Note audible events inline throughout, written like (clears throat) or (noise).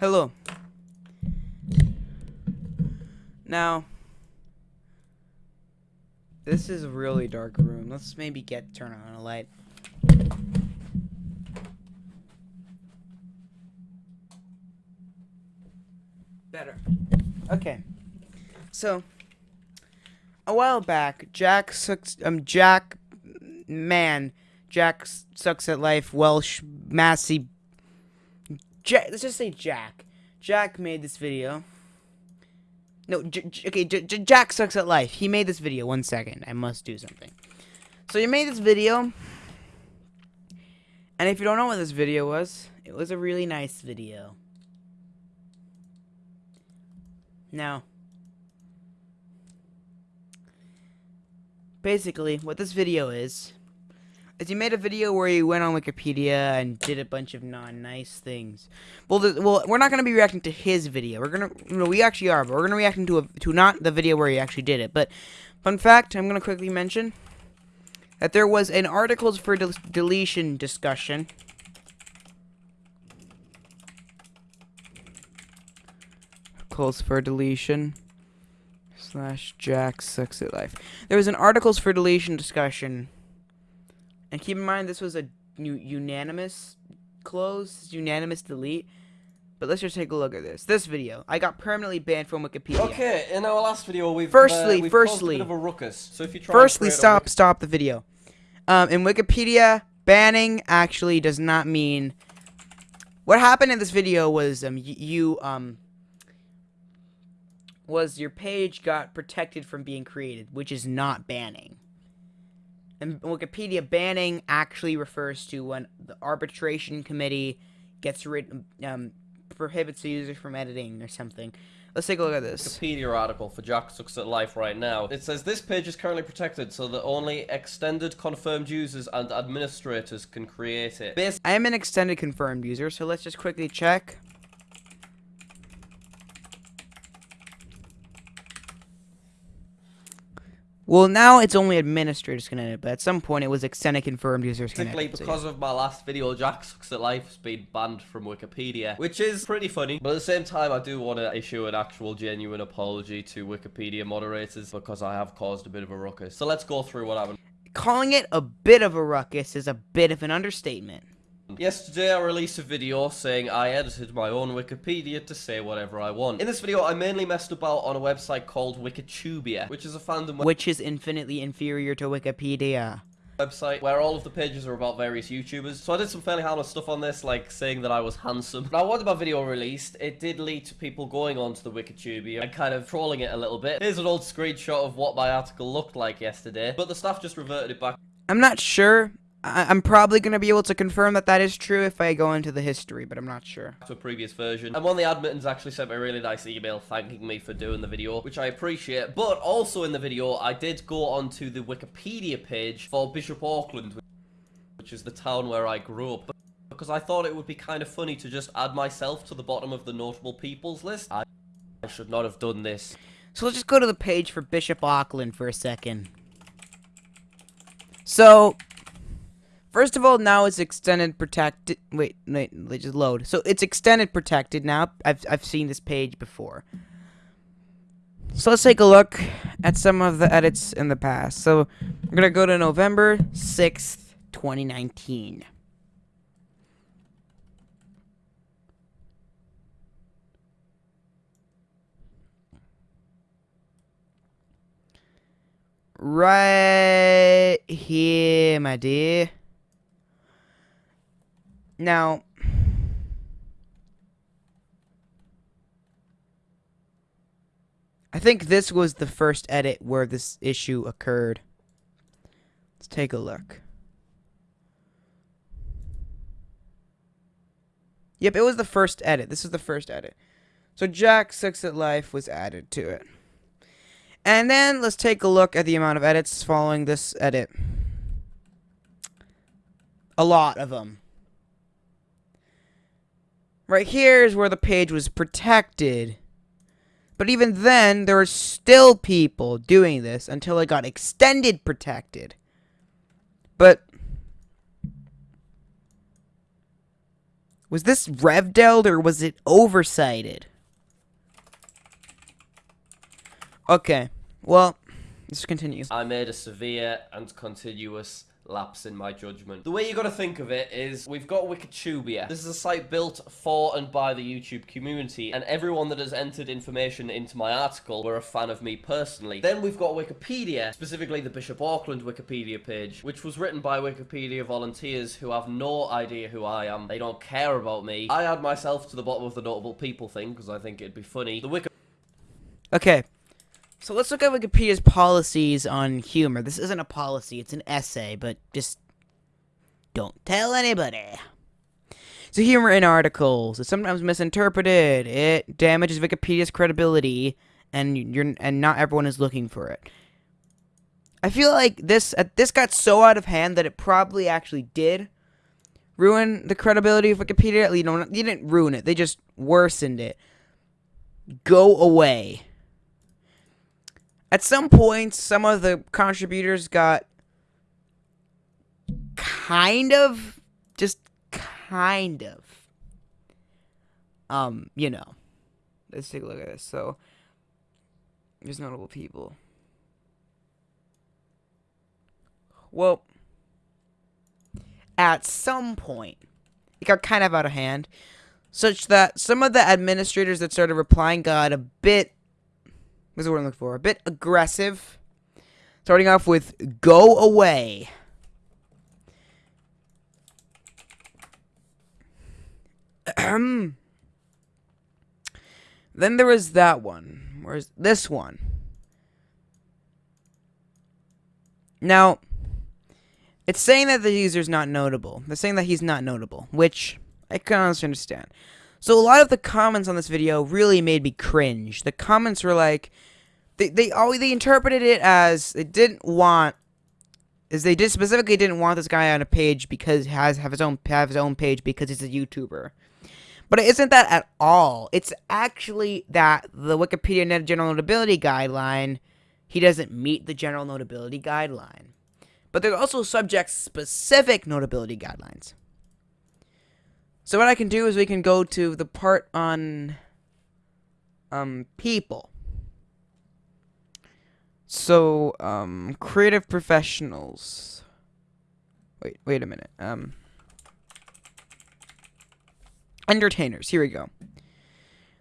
Hello. Now, this is a really dark room. Let's maybe get turn on a light. Better. Okay. So, a while back, Jack sucks. Um, Jack, man, Jack sucks at life. Welsh, Massey. Jack. Let's just say Jack. Jack made this video. No, J- J- okay, J- Jack sucks at life. He made this video. One second, I must do something. So he made this video, and if you don't know what this video was, it was a really nice video. Now, basically, what this video is, is he made a video where he went on Wikipedia and did a bunch of non-nice things. Well, the, well, we're not gonna be reacting to his video. We're gonna, no, we actually are, but we're gonna react to a, to not the video where he actually did it. But fun fact, I'm gonna quickly mention that there was an articles for del- deletion discussion. Articles for deletion slash Jack sucks at life. There was an articles for deletion discussion, and keep in mind this was a unanimous close, unanimous delete. But let's just take a look at this. This video, I got permanently banned from Wikipedia. Okay, in our last video, we've Firstly- uh, we've firstly- a bit of a ruckus. So if you try Firstly, stop, stop the video. Um, in Wikipedia, banning actually does not mean. What happened in this video was um you um was your page got protected from being created, which is not banning. In Wikipedia, banning actually refers to when the arbitration committee gets rid um prohibits the user from editing or something. Let's take a look at this. Wikipedia article for Jack Sucks at Life right now. It says this page is currently protected so that only extended confirmed users and administrators can create it. I am an extended confirmed user, so let's just quickly check. Well, now it's only administrators can edit, but at some point it was extended confirmed users can Basically, edit. so because of my last video, Jack Sucks at Life has been banned from Wikipedia, which is pretty funny. But at the same time, I do want to issue an actual genuine apology to Wikipedia moderators because I have caused a bit of a ruckus. So let's go through what happened. yeah. Calling it a bit of a ruckus is a bit of an understatement. Yesterday I released a video saying I edited my own Wikipedia to say whatever I want. In this video I mainly messed about on a website called Wikitubia, which is a fandom Which is infinitely inferior to Wikipedia. website where all of the pages are about various YouTubers. So I did some fairly harmless stuff on this, like saying that I was handsome. Now once my video released, it did lead to people going onto the Wikitubia and kind of trolling it a little bit. Here's an old screenshot of what my article looked like yesterday, but the staff just reverted it back I'm not sure. I- I'm probably going to be able to confirm that that is true if I go into the history, but I'm not sure. to a previous version. And one of the admins actually sent me a really nice email thanking me for doing the video, which I appreciate. But also in the video, I did go onto the Wikipedia page for Bishop Auckland, which is the town where I grew up. Because I thought it would be kind of funny to just add myself to the bottom of the notable peoples list. I, I should not have done this. So let's just go to the page for Bishop Auckland for a second. So, first of all, now it's extended protected. Wait, wait, just load. So it's extended protected now. I've I've seen this page before. So let's take a look at some of the edits in the past. So we're gonna go to November sixth, twenty nineteen. Right here, my dear. Now, I think this was the first edit where this issue occurred. Let's take a look. Yep, it was the first edit. This is the first edit. So Jack Sucks at Life was added to it. And then let's take a look at the amount of edits following this edit. A lot of them. Right here is where the page was protected. But even then, there were still people doing this until it got extended protected. But Was this revdeled or was it oversighted? Okay. Well, let's continue. I made a severe and continuous lapse in my judgment. The way you gotta think of it is, we've got Wikitubia. This is a site built for and by the YouTube community, and everyone that has entered information into my article were a fan of me personally. Then we've got Wikipedia, specifically the Bishop Auckland Wikipedia page, which was written by Wikipedia volunteers who have no idea who I am. They don't care about me. I add myself to the bottom of the notable people thing, because I think it'd be funny. The Wiki Okay. So let's look at Wikipedia's policies on humor. This isn't a policy, it's an essay, but just don't tell anybody. So humor in articles is sometimes misinterpreted. It damages Wikipedia's credibility and you're and not everyone is looking for it. I feel like this uh, this got so out of hand that it probably actually did ruin the credibility of Wikipedia. You know, you didn't ruin it; they just worsened it. Go away. At some point, some of the contributors got kind of, just kind of, um, you know. Let's take a look at this. So, there's notable people. Well, at some point, it got kind of out of hand, such that some of the administrators that started replying got a bit What's the word I'm looking for? A bit aggressive. Starting off with go away. (clears throat) then there was that one. Where's this one? Now, it's saying that the user's not notable. They're saying that he's not notable, which I can honestly understand. So a lot of the comments on this video really made me cringe. The comments were like, they they always they interpreted it as they didn't want is they did specifically didn't want this guy on a page because he has have his own have his own page because he's a YouTuber. But it isn't that at all. It's actually that the Wikipedia Net General Notability Guideline, he doesn't meet the General Notability Guideline. But there are also subject-specific notability guidelines. So what I can do is we can go to the part on um people. So, um, creative professionals. Wait, wait a minute. Um, entertainers. Here we go.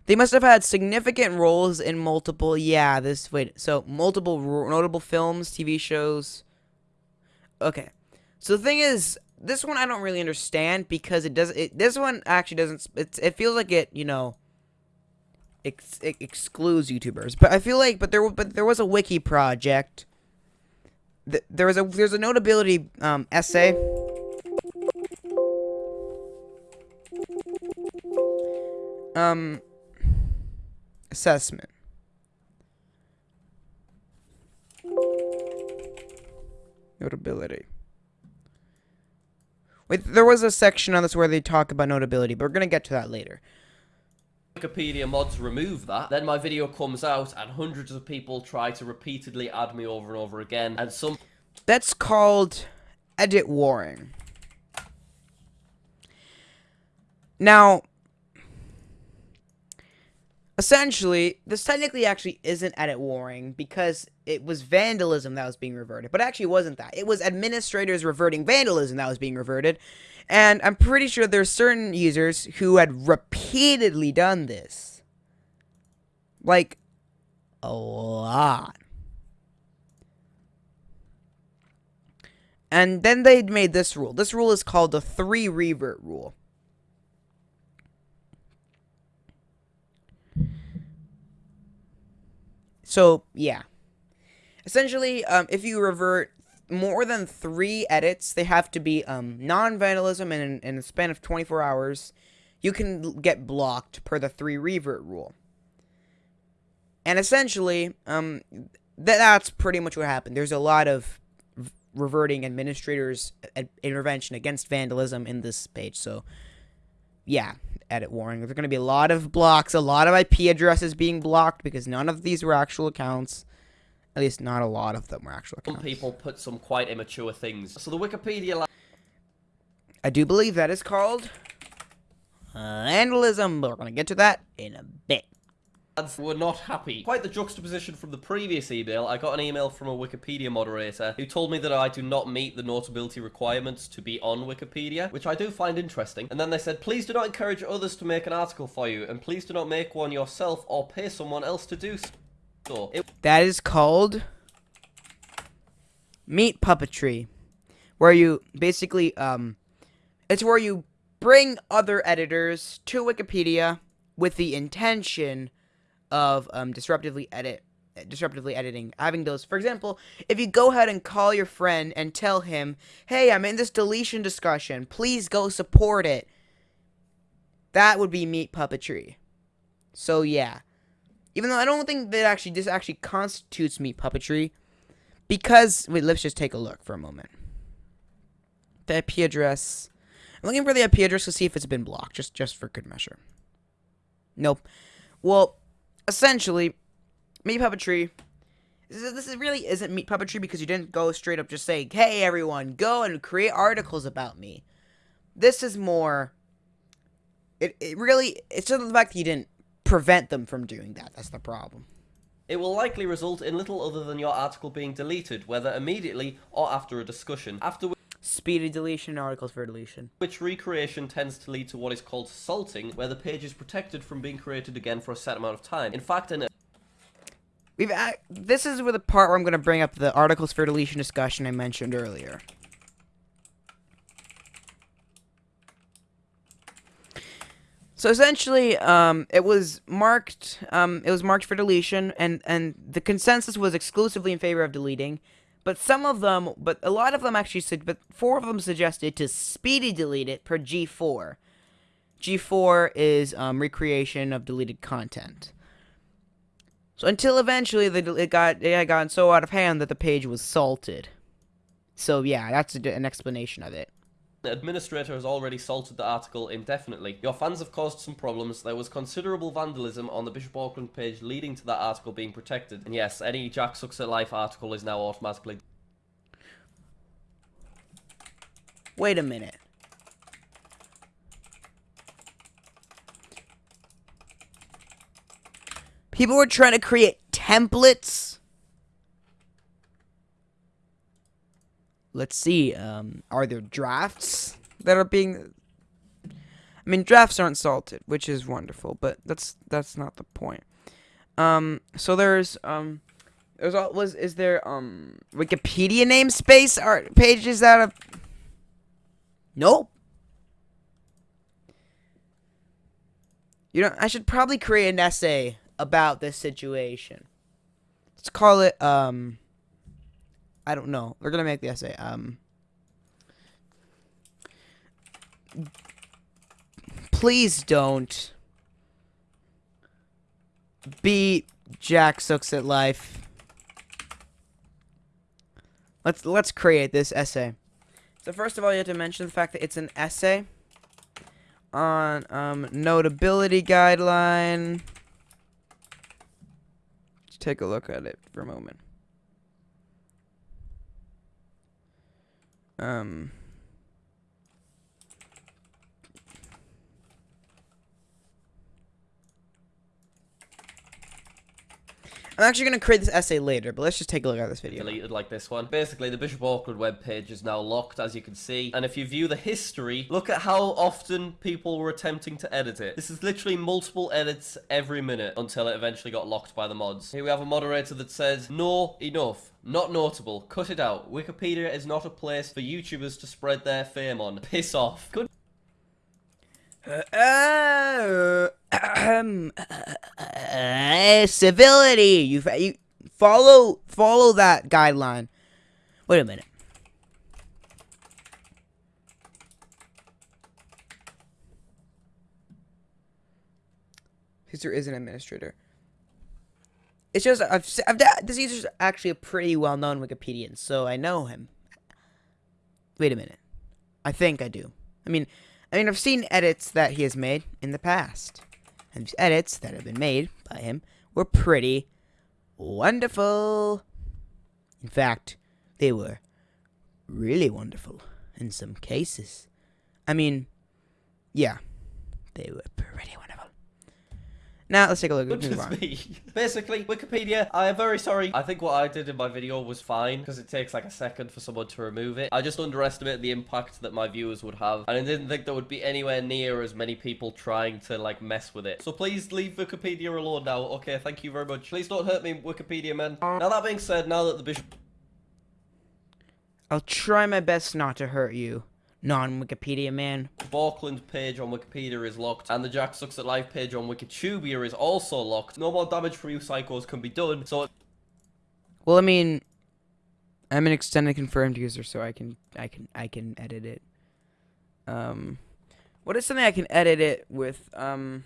They must have had significant roles in multiple. Yeah, this. Wait. So multiple notable films, TV shows. Okay. So the thing is, this one I don't really understand because it does. It this one actually doesn't. It's. It feels like it. You know ex excludes YouTubers. But I feel like, but there, but there was a wiki project. Th there was a there's a notability um, essay. Um, assessment. Notability. Wait, there was a section on this where they talk about notability, but we're gonna get to that later. Wikipedia mods remove that, then my video comes out and hundreds of people try to repeatedly add me over and over again, and some... That's called edit warring. Now, essentially, this technically actually isn't edit warring because it was vandalism that was being reverted. But actually wasn't that. It was administrators reverting vandalism that was being reverted. And I'm pretty sure there's certain users who had repeatedly done this. Like, a lot. And then they made this rule. This rule is called the three revert rule. So, yeah. Essentially, um, if you revert more than three edits, they have to be um, non-vandalism and in, in a span of 24 hours, you can get blocked per the three revert rule. And essentially, um, th that's pretty much what happened. There's a lot of reverting administrators' intervention against vandalism in this page. So, yeah, edit warring. There's going to be a lot of blocks, a lot of IP addresses being blocked because none of these were actual accounts. At least not a lot of them were actual accounts. Some people put some quite immature things. So the Wikipedia... I do believe that is called uh, vandalism, but we're gonna get to that in a bit. Ads were not happy. Quite the juxtaposition from the previous email, I got an email from a Wikipedia moderator who told me that I do not meet the notability requirements to be on Wikipedia, which I do find interesting. And then they said, please do not encourage others to make an article for you, and please do not make one yourself or pay someone else to do so. It That is called meat puppetry, where you basically um, it's where you bring other editors to Wikipedia with the intention of um, disruptively edit disruptively editing having those for example if you go ahead and call your friend and tell him hey i'm in this deletion discussion. Please go support it. That would be meat puppetry. So yeah. Even though i don't think that actually this actually constitutes meat puppetry because wait let's just take a look for a moment. The ip address i'm looking for the ip address to see if it's been blocked just just for good measure. Nope. Well essentially, meat puppetry. This, is, really isn't meat puppetry because you didn't go straight up just say, "Hey, everyone, go and create articles about me." This is more. It it really it's just the fact that you didn't prevent them from doing that. That's the problem. It will likely result in little other than your article being deleted, whether immediately or after a discussion. After Speedy deletion, articles for deletion. which recreation tends to lead to what is called salting, where the page is protected from being created again for a set amount of time. In fact, in We've ac this is where the part where I'm going to bring up the articles for deletion discussion I mentioned earlier. So essentially, um, it was marked. Um, it was marked for deletion, and and the consensus was exclusively in favor of deleting. But some of them, but a lot of them actually said, but four of them suggested to speedy delete it per G4. G4 is um, recreation of deleted content. So until eventually the, it got it had gotten so out of hand that the page was salted. So yeah, that's a, an explanation of it. The administrator has already salted the article indefinitely. Your fans have caused some problems. There was considerable vandalism on the Bishop Auckland page leading to that article being protected. And yes, any Jack Sucks at Life article is now automatically... Wait a minute. People were trying to create templates. Let's see. Um, are there drafts that are being? I mean, drafts aren't salted, which is wonderful, but that's that's not the point. Um, so there's um, there's all was is there um Wikipedia namespace art pages that have Nope. You know, I should probably create an essay about this situation. Let's call it um I don't know. Going to make the essay um Please don't beat Jack Sucks at Life. Let's let's create this essay. So first of all, you have to mention the fact that it's an essay on um, notability guideline. Let's take a look at it for a moment. Um. I'm actually going to create this essay later, but let's just take a look at this video. deleted like this one. Basically, the Bishop Auckland webpage is now locked, as you can see. And if you view the history, look at how often people were attempting to edit it. This is literally multiple edits every minute until it eventually got locked by the mods. Here we have a moderator that says, No, enough. Not notable. Cut it out. Wikipedia is not a place for YouTubers to spread their fame on. Piss off. Good Uh, uh, (clears throat) civility. You, you follow follow that guideline. Wait a minute. User is an administrator. It's just I've, I've this actually a pretty well-known Wikipedian, so I know him. Wait a minute. I think I do. I mean, I mean, I've seen edits that he has made in the past. And these edits that have been made by him were pretty wonderful. In fact, they were really wonderful in some cases. I mean, yeah. They were pretty wonderful. Now let's take a look. Let's move (laughs) me. Basically, Wikipedia, I am very sorry. I think what I did in my video was fine because it takes like a second for someone to remove it. I just underestimated the impact that my viewers would have and I didn't think there would be anywhere near as many people trying to like mess with it. So please leave Wikipedia alone now. Okay, thank you very much. Please don't hurt me, Wikipedia man. Now that being said, now that the bishop I'll try my best not to hurt you, non-Wikipedia man. Auckland page on Wikipedia is locked, and the Jack Sucks at Life page on Wikitubia is also locked. No more damage for you psychos can be done, so Well, I mean, I'm an extended confirmed user, so I can I can I can edit it. Um, what is something I can edit it with? Um,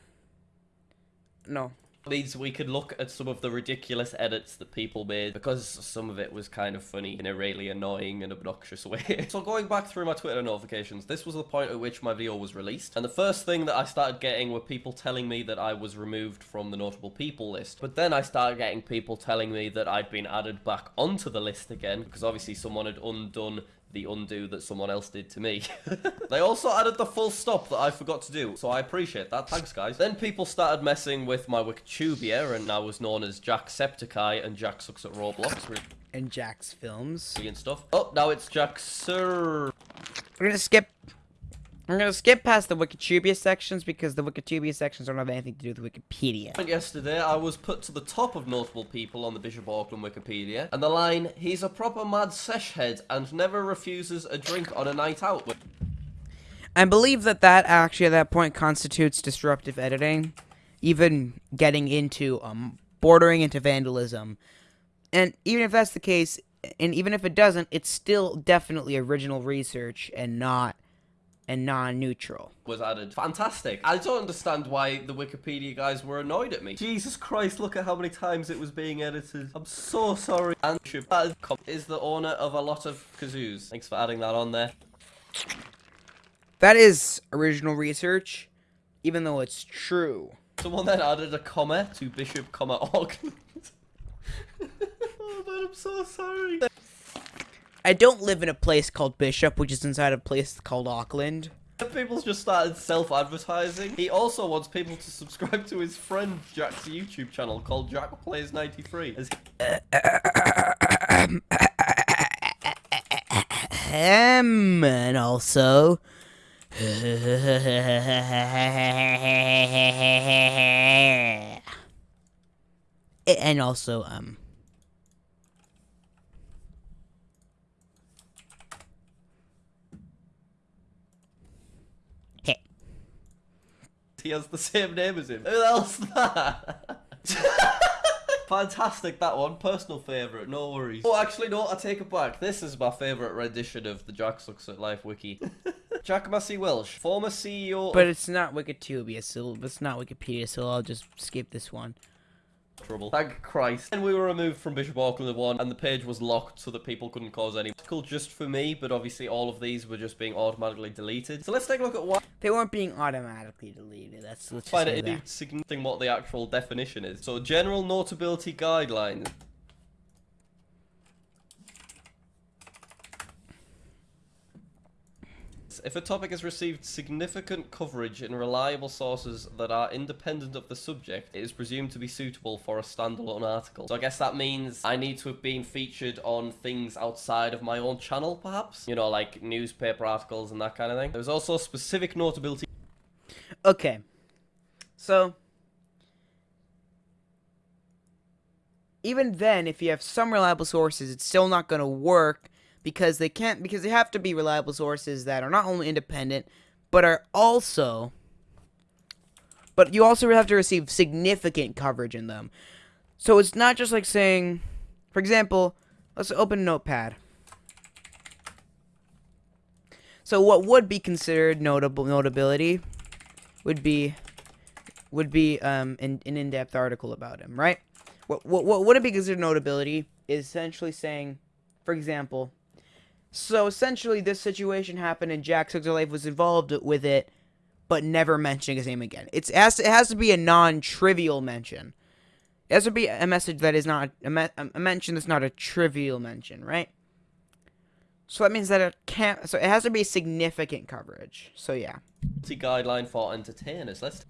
no. Means we could look at some of the ridiculous edits that people made because some of it was kind of funny in a really annoying and obnoxious (laughs) way. so going back through my Twitter notifications, this was the point at which my video was released, and the first thing that I started getting were people telling me that I was removed from the notable people list. But then I started getting people telling me that I'd been added back onto the list again because obviously someone had undone the undo that someone else did to me. (laughs) they also added the full stop that I forgot to do, so I appreciate that. Thanks, guys. Then people started messing with my Wikitubia, and I was known as Jack Jacksepticeye and Jack Sucks at Roblox. And Jack's films. And stuff. Oh, now it's Jack Sir. We're gonna skip. We're gonna skip past the Wikitubia sections because the Wikitubia sections don't have anything to do with Wikipedia. Yesterday, I was put to the top of notable people on the Bishop Auckland Wikipedia, and the line, he's a proper mad sesh head and never refuses a drink on a night out. I believe that that actually at that point constitutes disruptive editing, even getting into um bordering into vandalism. And even if that's the case, and even if it doesn't, it's still definitely original research and not and non-neutral. Was added. Fantastic. I don't understand why the Wikipedia guys were annoyed at me. Jesus Christ, look at how many times it was being edited. I'm so sorry. And is the owner of a lot of kazoos. Thanks for adding that on there. That is original research, even though it's true. Someone then added a comma to Bishop, comma Auckland. (laughs) oh man, I'm so sorry. I don't live in a place called Bishop, which is inside a place called Auckland. People just started self-advertising. He also wants people to subscribe to his friend Jack's YouTube channel called Jack Plays 93. As Um, and also. (laughs) and also, um. He has the same name as him. Who else that? (laughs) Fantastic, that one. Personal favourite, no worries. Oh, actually, no, I take it back. This is my favourite rendition of the Jack Sucks at Life wiki. (laughs) Jack Massey Welsh, former CEO But it's not Wikitubia, so it's not Wikipedia, so I'll just skip this one. Trouble. Thank Christ. And we were removed from Bishop Auckland 1, and the page was locked so that people couldn't cause any cool just for me, but obviously all of these were just being automatically deleted. So let's take a look at why. They weren't being automatically deleted. That's let's find just it say significant what the actual definition is. So general notability guidelines. If a topic has received significant coverage in reliable sources that are independent of the subject, it is presumed to be suitable for a standalone article. So I guess that means I need to have been featured on things outside of my own channel, perhaps? You know, like newspaper articles and that kind of thing. There's also specific notability Okay. So even then if you have some reliable sources it's still not going to work because they can't because they have to be reliable sources that are not only independent but are also but you also have to receive significant coverage in them. So it's not just like saying for example, let's open Notepad. So what would be considered notable notability would be would be um an, an in-depth article about him, right? What what what would be considered notability is essentially saying, for example, so essentially this situation happened and Jack Sucks Life was involved with it, but never mentioning his name again. It's it has to, it has to be a non-trivial mention. It has to be a message that is not a, a mention that's not a trivial mention, right? So that means that it can't. So it has to be significant coverage. So yeah. guideline for entertainers. Let's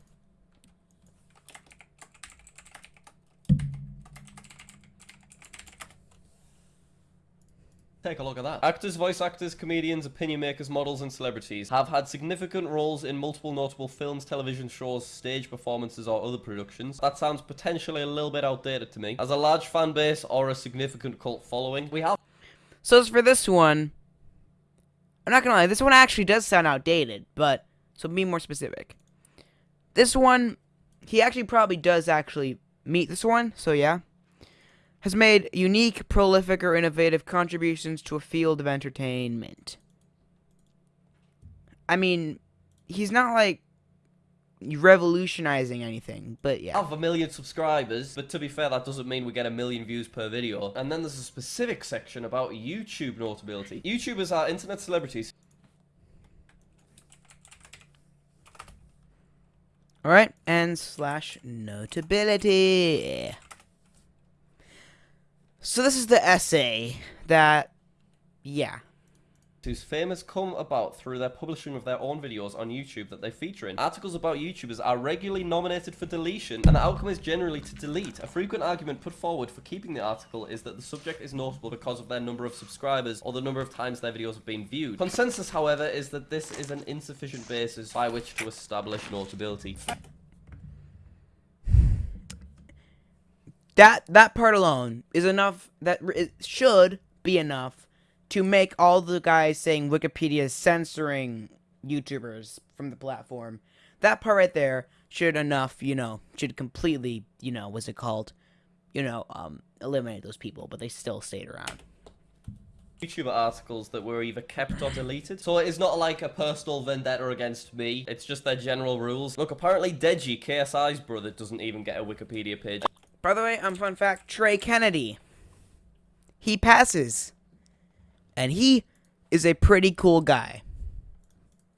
Take a look at that. Actors, voice actors, comedians, opinion makers, models, and celebrities have had significant roles in multiple notable films, television shows, stage performances, or other productions. That sounds potentially a little bit outdated to me. As a large fan base or a significant cult following, we have. So as for this one, I'm not gonna lie, this one actually does sound outdated, but so be more specific. This one, he actually probably does actually meet this one, so yeah has made unique, prolific, or innovative contributions to a field of entertainment. I mean, he's not like revolutionizing anything, but yeah. Have a million subscribers, but to be fair, that doesn't mean we get a million views per video. And then there's a specific section about YouTube notability. YouTubers are internet celebrities. Alright, and slash notability. So this is the essay that, yeah. Whose fame has come about through their publishing of their own videos on YouTube that they feature in. Articles about YouTubers are regularly nominated for deletion, and the outcome is generally to delete. A frequent argument put forward for keeping the article is that the subject is notable because of their number of subscribers or the number of times their videos have been viewed. Consensus, however, is that this is an insufficient basis by which to establish notability. That that part alone is enough that it should be enough to make all the guys saying Wikipedia is censoring YouTubers from the platform. That part right there should enough, you know, should completely, you know, what's it called? You know, um, eliminate those people, but they still stayed around. YouTuber articles that were either kept or deleted. So it is not like a personal vendetta against me. It's just their general rules. Look, apparently Deji, KSI's brother, doesn't even get a Wikipedia page. By the way, um, fun fact, Trey Kennedy. He passes. And he is a pretty cool guy.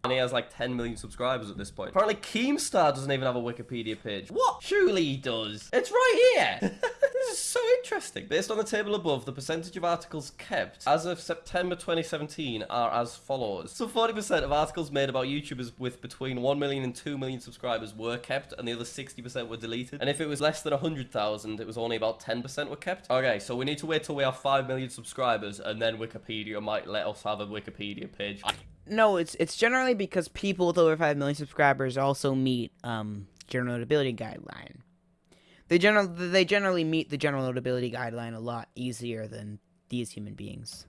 And he has like 10 million subscribers at this point. Apparently Keemstar doesn't even have a Wikipedia page. What? Surely he does. It's right here. (laughs) this is so interesting. Based on the table above, the percentage of articles kept as of September 2017 are as follows. So 40% of articles made about YouTubers with between 1 million and 2 million subscribers were kept, and the other 60% were deleted. And if it was less than 100,000, it was only about 10% were kept. Okay, so we need to wait till we have 5 million subscribers, and then Wikipedia might let us have a Wikipedia page. No, it's it's generally because people with over 5 million subscribers also meet um general notability guideline. They general they generally meet the general notability guideline a lot easier than these human beings.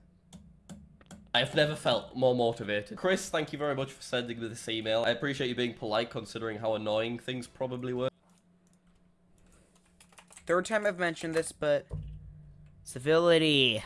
I've never felt more motivated. Chris, thank you very much for sending me this email. I appreciate you being polite considering how annoying things probably were. Third time I've mentioned this, but civility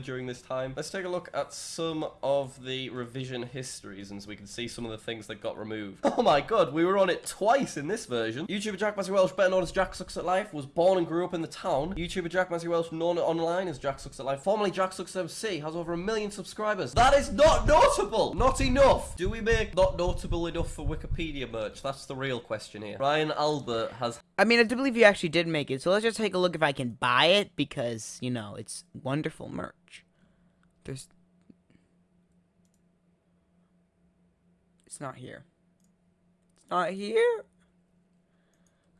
during this time. Let's take a look at some of the revision histories and so we can see some of the things that got removed. (laughs) Oh my god, we were on it twice in this version. YouTuber Jack Massey Welsh, better known as Jack Sucks at Life, was born and grew up in the town. YouTuber Jack Massey Welsh, known online as Jack Sucks at Life, formerly Jack Sucks MC, has over a million subscribers. That is not notable! Not enough! Do we make not notable enough for Wikipedia merch? That's the real question here. Ryan Albert has... I mean, I do believe you actually did make it, so let's just take a look if I can buy it, because, you know, it's wonderful merch. There's... It's not here. It's not here?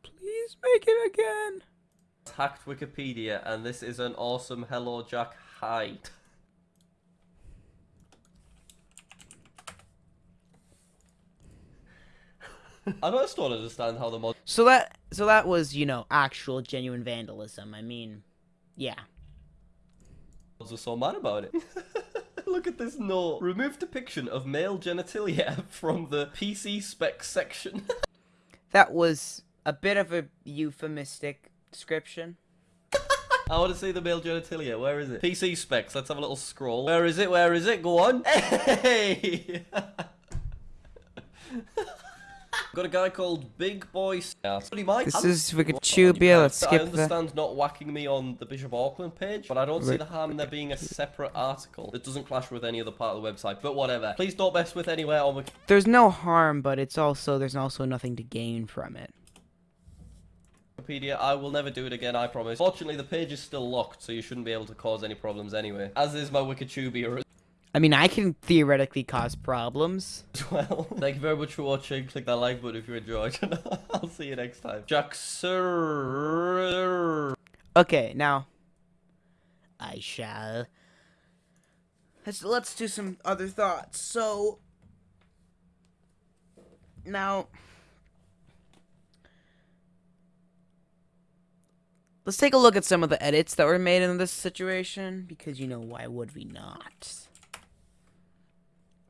Please make it again. Hacked Wikipedia, and this is an awesome Hello Jack hide. (laughs) I just don't understand how the mod. So that so that was you know actual genuine vandalism. I mean, yeah was so mad about it. (laughs) Look at this note. Remove depiction of male genitalia (laughs) from the PC spec section. (laughs) that was a bit of a euphemistic description. I want to see the male genitalia. Where is it? PC specs. Let's have a little scroll. Where is it? Where is it? Go on. Hey! Got a guy called Big Boy. This is Wikipedia. Let's skip I understand not whacking me on the Bishop Auckland page, but I don't see the harm in there being a separate article that doesn't clash with any other part of the website. But whatever. Please don't mess with anywhere on Wikipedia. There's no harm, but it's also there's also nothing to gain from it. Wikipedia. I will never do it again, I promise. Fortunately, the page is still locked, so you shouldn't be able to cause any problems anyway. As is my Wikitubia. I mean, I can theoretically cause problems. (laughs) well. Thank you very much for watching. Click that like button if you enjoyed. (laughs) I'll see you next time. Jack Sir. Okay, now I shall. Let's let's do some other thoughts. So now let's take a look at some of the edits that were made in this situation because you know why would we not?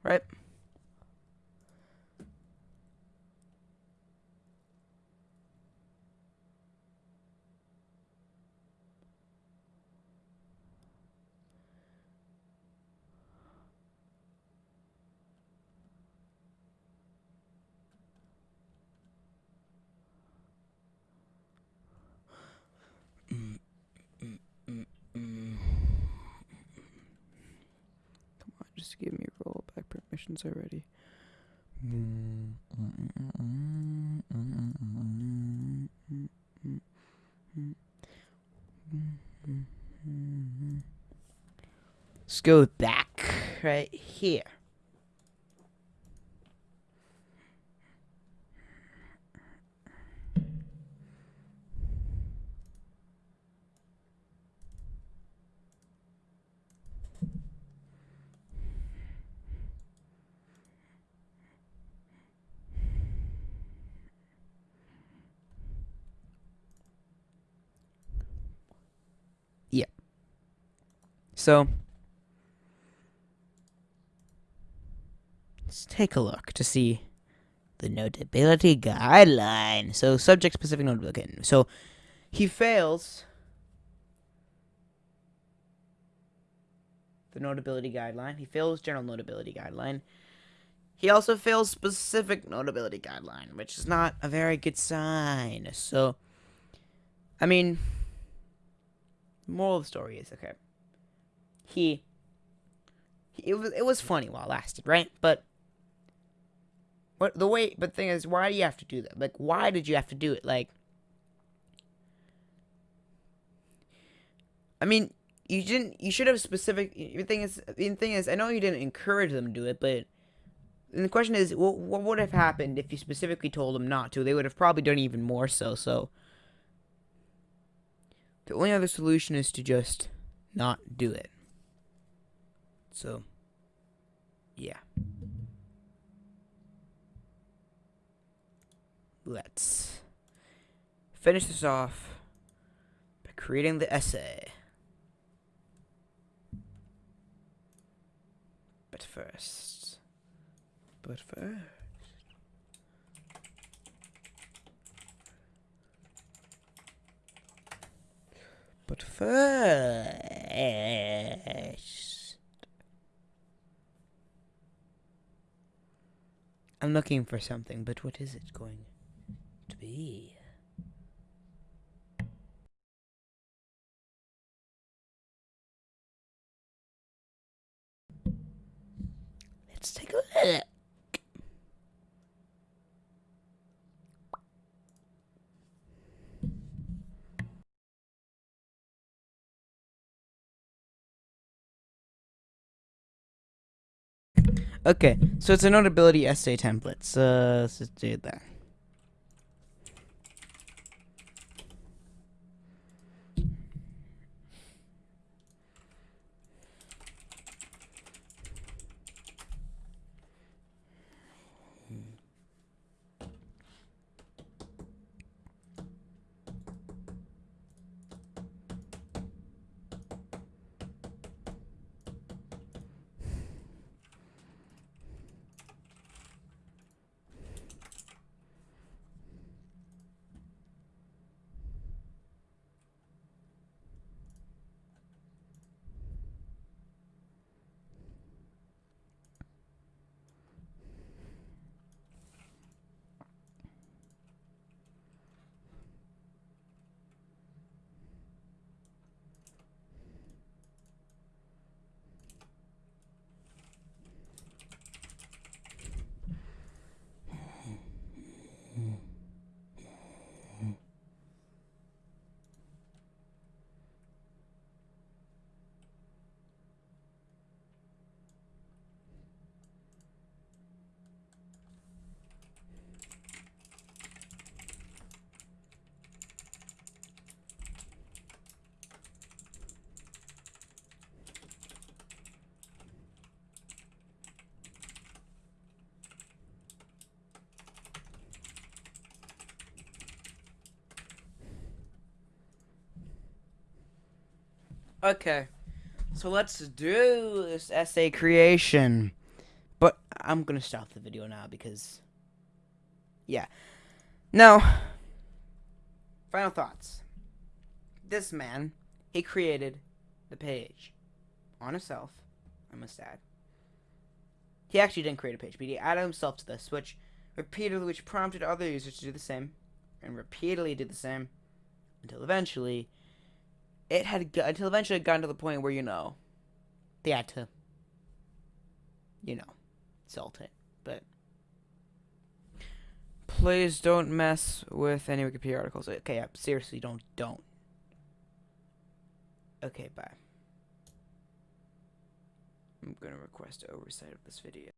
Right? Come on, just give me rollback permissions already. Let's go back right here. So let's take a look to see the notability guideline. So subject specific notability. So he fails the notability guideline. He fails general notability guideline. He also fails specific notability guideline, which is not a very good sign. So, I mean, moral of the story is okay he, he it was it was funny while it lasted, right? But what the way but thing is why do you have to do that? Like why did you have to do it? Like I mean, you didn't you should have specific the thing is the thing is I know you didn't encourage them to do it, but and the question is what, what would have happened if you specifically told them not to? They would have probably done even more so. So the only other solution is to just not do it. So, yeah. Let's finish this off by creating the essay. But first, but first. But first. I'm looking for something, but what is it going to be? Let's take a look. Okay, so it's a notability essay template. So let's just do that. Okay, so let's do this essay creation. But I'm gonna stop the video now because, yeah. Now, final thoughts. This man, he created the page on himself. I must add. He actually didn't create a page, but he added himself to this, which repeatedly, which prompted other users to do the same, and repeatedly did the same, until eventually, it had until eventually it got to the point where you know, they had to, you know, salt it. But please don't mess with any Wikipedia articles. Okay, yeah, seriously, don't, don't. Okay, bye. I'm gonna request oversight of this video.